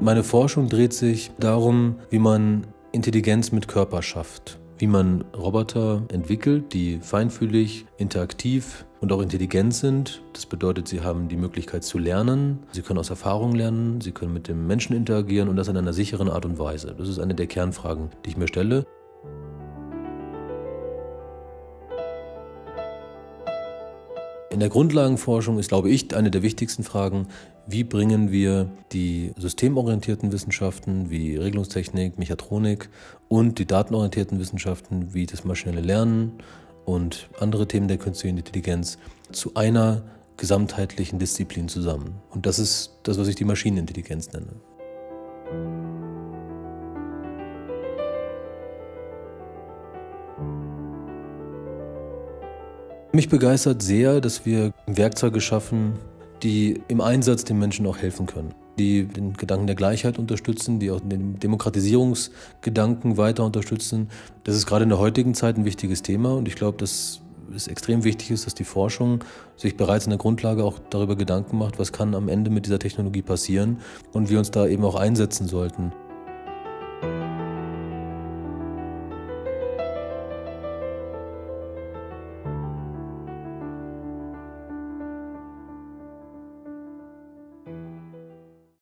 Meine Forschung dreht sich darum, wie man Intelligenz mit Körper schafft. Wie man Roboter entwickelt, die feinfühlig, interaktiv und auch intelligent sind. Das bedeutet, sie haben die Möglichkeit zu lernen, sie können aus Erfahrung lernen, sie können mit dem Menschen interagieren und das in einer sicheren Art und Weise. Das ist eine der Kernfragen, die ich mir stelle. In der Grundlagenforschung ist, glaube ich, eine der wichtigsten Fragen, wie bringen wir die systemorientierten Wissenschaften wie Regelungstechnik, Mechatronik und die datenorientierten Wissenschaften wie das maschinelle Lernen und andere Themen der künstlichen Intelligenz zu einer gesamtheitlichen Disziplin zusammen. Und das ist das, was ich die Maschinenintelligenz nenne. Mich begeistert sehr, dass wir Werkzeuge schaffen, die im Einsatz den Menschen auch helfen können. Die den Gedanken der Gleichheit unterstützen, die auch den Demokratisierungsgedanken weiter unterstützen. Das ist gerade in der heutigen Zeit ein wichtiges Thema und ich glaube, dass es extrem wichtig ist, dass die Forschung sich bereits in der Grundlage auch darüber Gedanken macht, was kann am Ende mit dieser Technologie passieren und wir uns da eben auch einsetzen sollten.